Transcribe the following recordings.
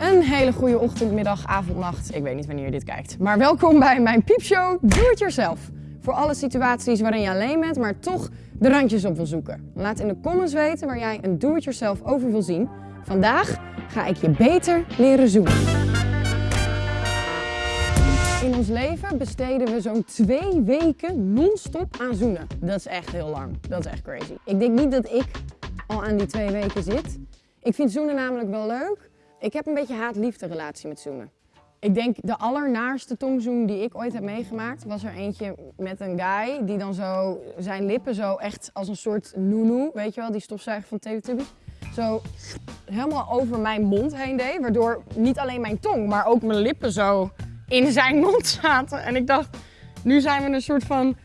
Een hele goede ochtend, middag, avond, nacht. Ik weet niet wanneer je dit kijkt. Maar welkom bij mijn piepshow Doe It Yourself. Voor alle situaties waarin je alleen bent, maar toch de randjes op wil zoeken. Laat in de comments weten waar jij een Do It Yourself over wil zien. Vandaag ga ik je beter leren zoenen. In ons leven besteden we zo'n twee weken non-stop aan zoenen. Dat is echt heel lang. Dat is echt crazy. Ik denk niet dat ik al aan die twee weken zit. Ik vind zoenen namelijk wel leuk. Ik heb een beetje haat-liefde relatie met zoenen. Ik denk de allernaarste tongzoen die ik ooit heb meegemaakt was er eentje met een guy die dan zo zijn lippen zo echt als een soort noenoe, weet je wel, die stofzuiger van Teletubbies, zo helemaal over mijn mond heen deed, waardoor niet alleen mijn tong, maar ook mijn lippen zo in zijn mond zaten. En ik dacht, nu zijn we een soort van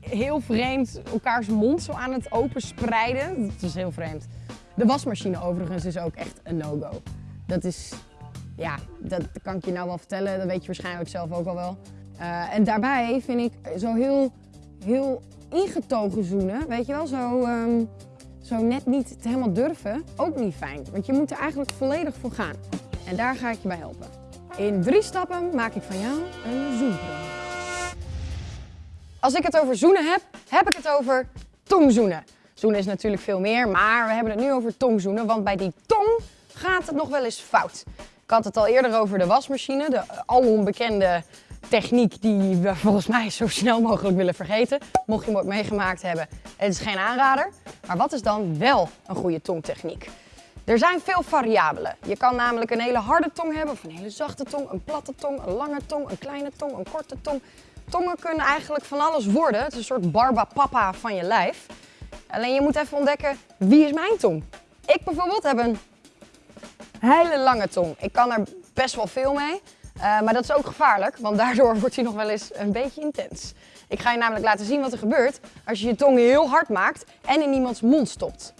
heel vreemd elkaars mond zo aan het openspreiden. Dat is heel vreemd. De wasmachine overigens is ook echt een no-go. Dat is, ja, dat kan ik je nou wel vertellen. Dat weet je waarschijnlijk zelf ook al wel. Uh, en daarbij vind ik zo heel, heel ingetogen zoenen, weet je wel, zo, um, zo net niet het helemaal durven, ook niet fijn. Want je moet er eigenlijk volledig voor gaan. En daar ga ik je bij helpen. In drie stappen maak ik van jou een zoenpro. Als ik het over zoenen heb, heb ik het over tongzoenen. Zoenen is natuurlijk veel meer, maar we hebben het nu over tongzoenen, want bij die tong gaat het nog wel eens fout. Ik had het al eerder over de wasmachine, de alom bekende techniek die we volgens mij zo snel mogelijk willen vergeten. Mocht je hem ook meegemaakt hebben, het is geen aanrader. Maar wat is dan wel een goede tongtechniek? Er zijn veel variabelen. Je kan namelijk een hele harde tong hebben, of een hele zachte tong, een platte tong, een lange tong, een kleine tong, een korte tong. Tongen kunnen eigenlijk van alles worden. Het is een soort barbapapa van je lijf. Alleen je moet even ontdekken, wie is mijn tong? Ik bijvoorbeeld heb een hele lange tong. Ik kan er best wel veel mee. Uh, maar dat is ook gevaarlijk, want daardoor wordt hij nog wel eens een beetje intens. Ik ga je namelijk laten zien wat er gebeurt als je je tong heel hard maakt en in iemands mond stopt.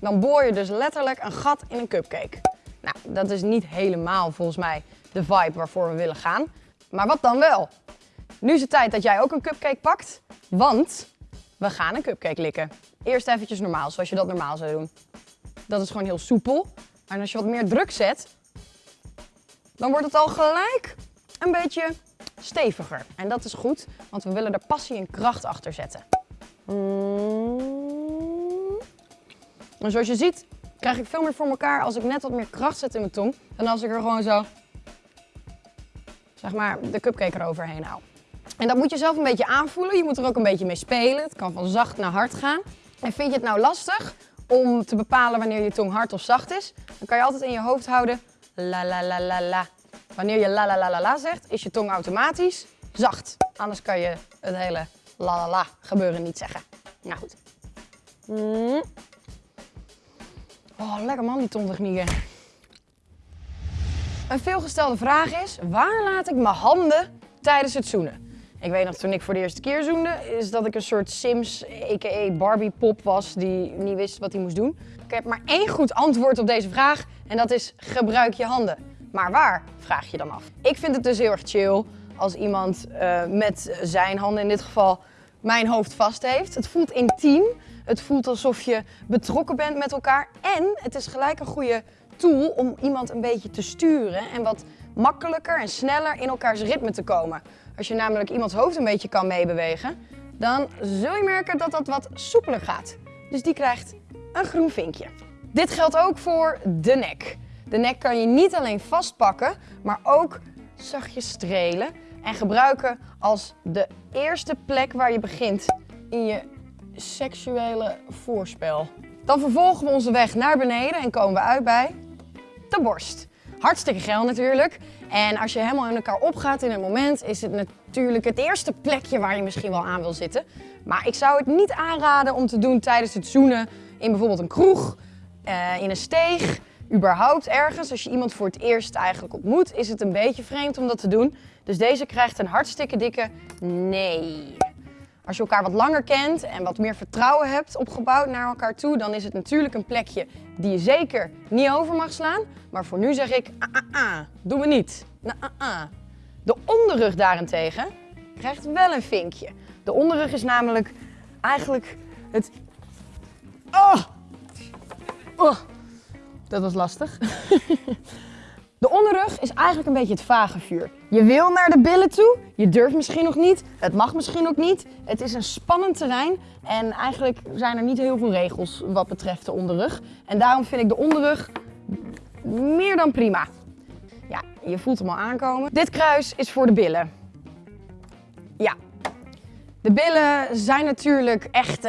Dan boor je dus letterlijk een gat in een cupcake. Nou, dat is niet helemaal volgens mij de vibe waarvoor we willen gaan. Maar wat dan wel? Nu is het tijd dat jij ook een cupcake pakt, want we gaan een cupcake likken. Eerst eventjes normaal, zoals je dat normaal zou doen. Dat is gewoon heel soepel. En als je wat meer druk zet, dan wordt het al gelijk een beetje steviger. En dat is goed, want we willen er passie en kracht achter zetten. Mm. En zoals je ziet, krijg ik veel meer voor elkaar als ik net wat meer kracht zet in mijn tong. Dan als ik er gewoon zo, zeg maar, de cupcake eroverheen hou. En dat moet je zelf een beetje aanvoelen. Je moet er ook een beetje mee spelen. Het kan van zacht naar hard gaan. En vind je het nou lastig om te bepalen wanneer je tong hard of zacht is, dan kan je altijd in je hoofd houden la la la la la. Wanneer je la la la la la zegt, is je tong automatisch zacht. Anders kan je het hele la la la gebeuren niet zeggen. Nou goed. Mm. Oh, lekker man, die tongtechnieken. Een veelgestelde vraag is, waar laat ik mijn handen tijdens het zoenen? Ik weet nog toen ik voor de eerste keer zoende, is dat ik een soort Sims, a.k.a. Barbie pop was die niet wist wat hij moest doen. Ik heb maar één goed antwoord op deze vraag en dat is gebruik je handen. Maar waar, vraag je dan af. Ik vind het dus heel erg chill als iemand uh, met zijn handen in dit geval mijn hoofd vast heeft. Het voelt intiem, het voelt alsof je betrokken bent met elkaar en het is gelijk een goede tool om iemand een beetje te sturen en wat makkelijker en sneller in elkaars ritme te komen. Als je namelijk iemands hoofd een beetje kan meebewegen, dan zul je merken dat dat wat soepeler gaat. Dus die krijgt een groen vinkje. Dit geldt ook voor de nek. De nek kan je niet alleen vastpakken, maar ook zachtjes strelen en gebruiken als de eerste plek waar je begint in je seksuele voorspel. Dan vervolgen we onze weg naar beneden en komen we uit bij de borst. Hartstikke geil natuurlijk. En als je helemaal in elkaar opgaat in een moment, is het natuurlijk het eerste plekje waar je misschien wel aan wil zitten. Maar ik zou het niet aanraden om te doen tijdens het zoenen in bijvoorbeeld een kroeg, uh, in een steeg, überhaupt ergens. Als je iemand voor het eerst eigenlijk ontmoet, is het een beetje vreemd om dat te doen. Dus deze krijgt een hartstikke dikke nee. Als je elkaar wat langer kent en wat meer vertrouwen hebt opgebouwd naar elkaar toe, dan is het natuurlijk een plekje die je zeker niet over mag slaan. Maar voor nu zeg ik, ah, ah, ah, doen we niet. Nou, ah, ah. De onderrug daarentegen krijgt wel een vinkje. De onderrug is namelijk eigenlijk het... Oh! Oh! Dat was lastig. De onderrug is eigenlijk een beetje het vage vuur. Je wil naar de billen toe, je durft misschien nog niet, het mag misschien ook niet. Het is een spannend terrein en eigenlijk zijn er niet heel veel regels wat betreft de onderrug. En daarom vind ik de onderrug meer dan prima. Ja, je voelt hem al aankomen. Dit kruis is voor de billen. Ja. De billen zijn natuurlijk echt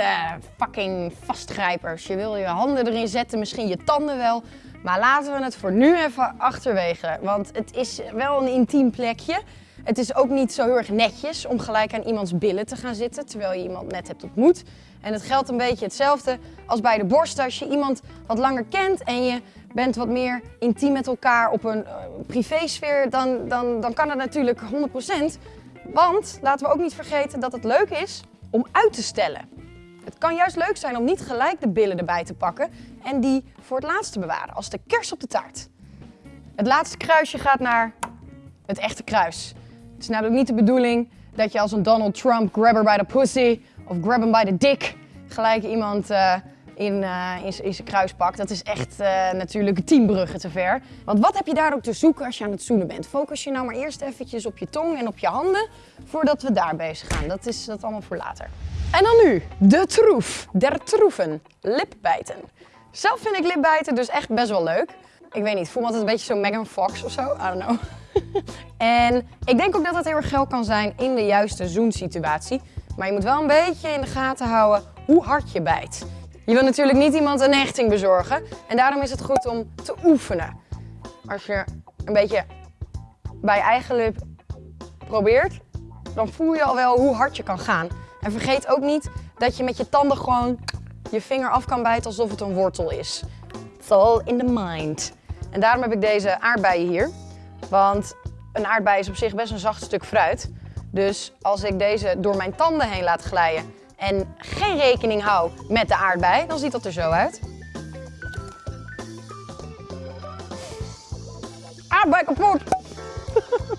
fucking vastgrijpers. Je wil je handen erin zetten, misschien je tanden wel. Maar laten we het voor nu even achterwege. Want het is wel een intiem plekje. Het is ook niet zo heel erg netjes om gelijk aan iemands billen te gaan zitten terwijl je iemand net hebt ontmoet. En het geldt een beetje hetzelfde als bij de borst. Als je iemand wat langer kent en je bent wat meer intiem met elkaar op een uh, privésfeer, dan, dan, dan kan het natuurlijk 100%. Want laten we ook niet vergeten dat het leuk is om uit te stellen. Het kan juist leuk zijn om niet gelijk de billen erbij te pakken en die voor het laatst te bewaren, als de kers op de taart. Het laatste kruisje gaat naar het echte kruis. Het is namelijk niet de bedoeling dat je als een Donald Trump grabber by the pussy of grab him by the dick gelijk iemand uh, in, uh, in, in zijn kruis pakt. Dat is echt uh, natuurlijk tien bruggen te ver. Want wat heb je daar ook te zoeken als je aan het zoenen bent? Focus je nou maar eerst eventjes op je tong en op je handen voordat we daar bezig gaan. Dat is dat allemaal voor later. En dan nu, de troef, der troeven, lipbijten. Zelf vind ik lipbijten dus echt best wel leuk. Ik weet niet, voel me altijd een beetje zo Megan Fox of zo, I don't know. en ik denk ook dat het heel erg geld kan zijn in de juiste zoensituatie. Maar je moet wel een beetje in de gaten houden hoe hard je bijt. Je wil natuurlijk niet iemand een hechting bezorgen. En daarom is het goed om te oefenen. Als je een beetje bij eigen lip probeert, dan voel je al wel hoe hard je kan gaan. En vergeet ook niet dat je met je tanden gewoon je vinger af kan bijten alsof het een wortel is. It's all in the mind. En daarom heb ik deze aardbeien hier. Want een aardbei is op zich best een zacht stuk fruit. Dus als ik deze door mijn tanden heen laat glijden en geen rekening hou met de aardbei, dan ziet dat er zo uit. Aardbei kapot!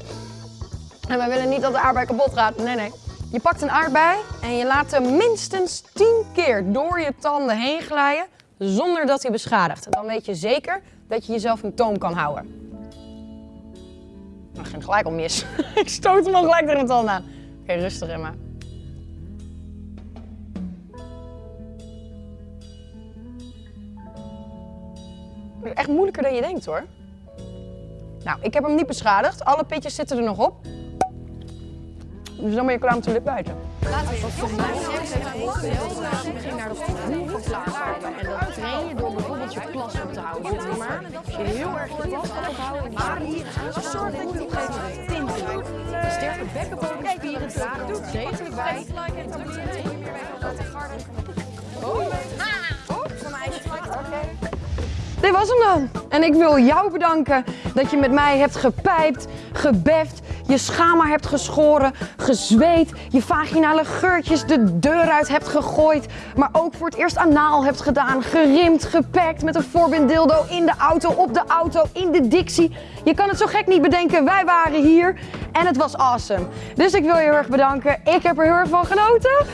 en wij willen niet dat de aardbei kapot gaat. Nee, nee. Je pakt een aardbei en je laat hem minstens 10 keer door je tanden heen glijden zonder dat hij beschadigt. Dan weet je zeker dat je jezelf in toom kan houden. Nou, ging gelijk al mis. ik stoot hem al gelijk tegen de tanden aan. Oké, okay, rustig Emma. Echt moeilijker dan je denkt hoor. Nou, ik heb hem niet beschadigd. Alle pitjes zitten er nog op. Dus dan ben je klaar om te lip. Laten we ging naar de voet van. En dat train je door bijvoorbeeld je plas op te houden. Je heel erg je plas gaat ophouden, maar hier zo op een gegeven moment sterke bekkenbodemspieren dragen er degelijk bij. Oh, van mij is het dit was hem dan. En ik wil jou bedanken dat je met mij hebt gepijpt, gebeft, je schama hebt geschoren, gezweet, je vaginale geurtjes de deur uit hebt gegooid, maar ook voor het eerst anaal hebt gedaan, gerimd, gepakt met een voorbinddildo in de auto, op de auto, in de dictie. Je kan het zo gek niet bedenken, wij waren hier en het was awesome. Dus ik wil je heel erg bedanken. Ik heb er heel erg van genoten.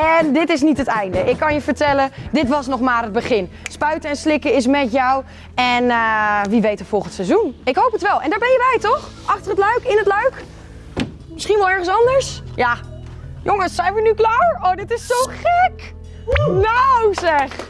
En dit is niet het einde. Ik kan je vertellen, dit was nog maar het begin. Spuiten en slikken is met jou. En uh, wie weet het volgend seizoen. Ik hoop het wel. En daar ben je bij, toch? Achter het luik, in het luik? Misschien wel ergens anders? Ja. Jongens, zijn we nu klaar? Oh, dit is zo gek. Nou zeg.